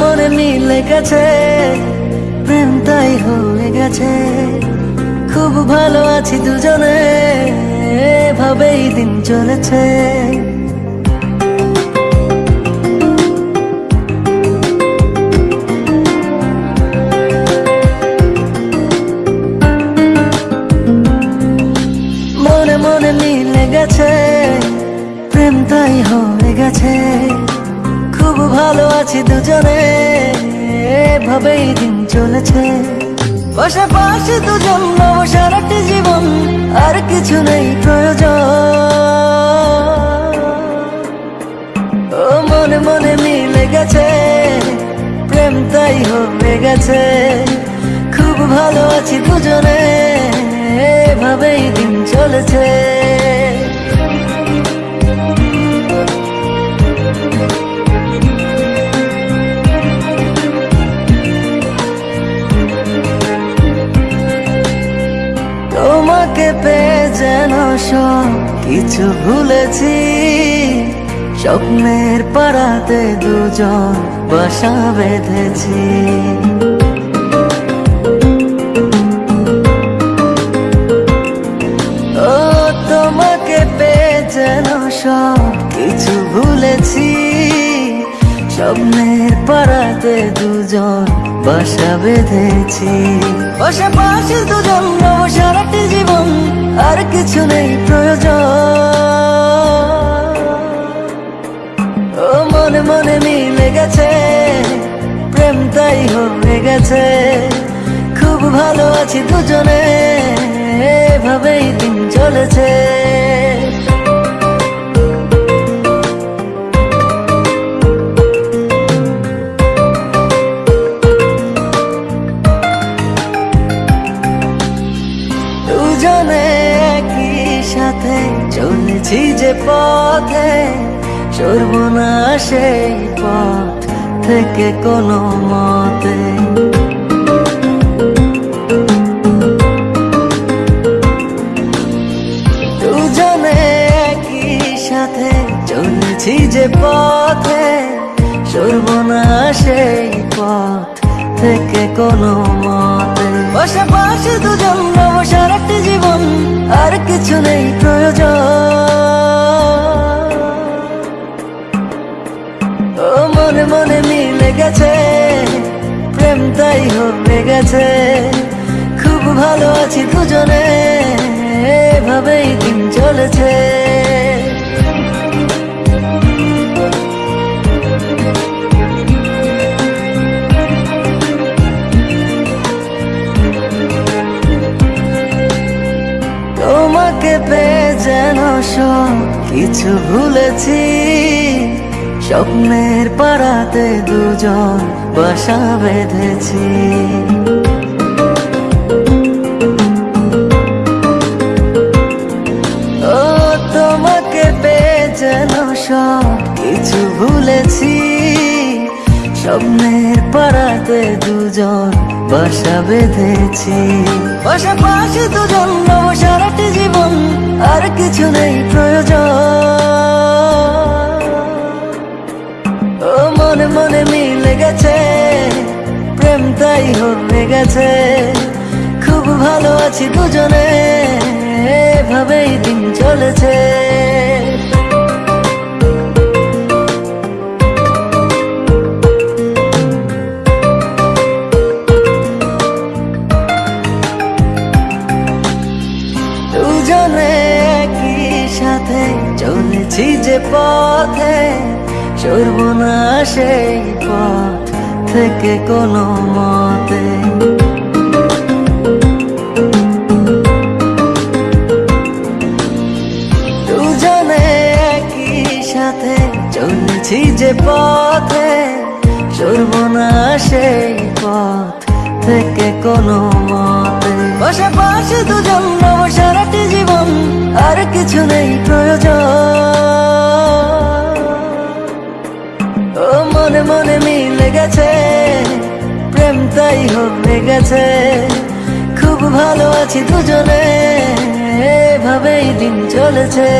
মনে মিলে গেছে প্রেম তাই হয়ে গেছে। খুব ভালো আছি দুজনে, এভাবেই দিন চলেছে। মনে মনে মিলে গেছে, প্রেম তাই হয়ে গেছে। খুব ভালো আছি দুজনে, এভাবেই দিন চলেছে। পাশাপাশি দুজন নব সারাটি জীবন, আর কিছু নেই প্রয়োজন। ও মনে মনে মিলে গেছে, প্রেম তাই হয়ে গেছে। খুব ভালো আছি দুজনে, এভাবেই দিন চলেছে। তোমাকে পেয়ে যেন সব কিছু ভুলেছি। স্বপ্নের পাড়াতে দুজন বাসা বেঁধেছি। ও, তোমাকে পেয়ে যেন সব কিছু ভুলেছি। স্বপ্নের পাড়াতে দুজন বাসা বেঁধেছি। পাশাপাশি দুজন নব সারাটি জীবন, আর কিছু নেই প্রয়োজন। ও মনে মনে মিলে গেছে, প্রেম তাই হয়ে গেছে। খুব ভালো আছি দুজনে, এভাবেই দিন চলেছে। সাথে চলেছি যে পথে সরব না সেই পথ থেকে কোনো মতে। দুজনে একই সাথে চলেছি যে পথে সরব না সেই পথ থেকে কোনো মতে। পাশাপাশি দুজন নব সারাটি জীবন আর কিছু নেই প্রয়োজন। ও মনে মনে মিলে গেছে, প্রেম তাই হয়ে গেছে খুব ভালো আছি দুজনে, এভাবেই দিন চলেছে। তোমাকে পেয়ে যেন সব কিছু ভুলেছি। স্বপ্নের পাড়াতে দুজন বাসা বেঁধেছি। ও, তোমাকে পেয়ে যেন সব কিছু ভুলেছি। স্বপ্নের পাড়াতে দুজন বাসা বেঁধেছি। পাশাপাশি দুজন সারাটি জীবন, আর কিছু নেই প্রয়োজন। ও মনে মনে মিলে গেছে, প্রেম তাই হয়ে গেছে। খুব ভালো আছি দুজনে, এভাবেই দিন চলেছে। দুজনে একই সাথে চলেছি যে পথে সরব না সেই পথ থেকে কোনো মতে। দুজনে একই সাথে চলেছি যে পথে সরব না সেই পথ থেকে কোনো মতে। পাশাপাশি দুজন নব সারাটি জীবন, আর কিছু নেই প্রয়োজন। ও মনে মনে মিলে গেছে, প্রেম তাই হয়ে গেছে খুব ভালো আছি দুজনে, এভাবেই দিন চলেছে।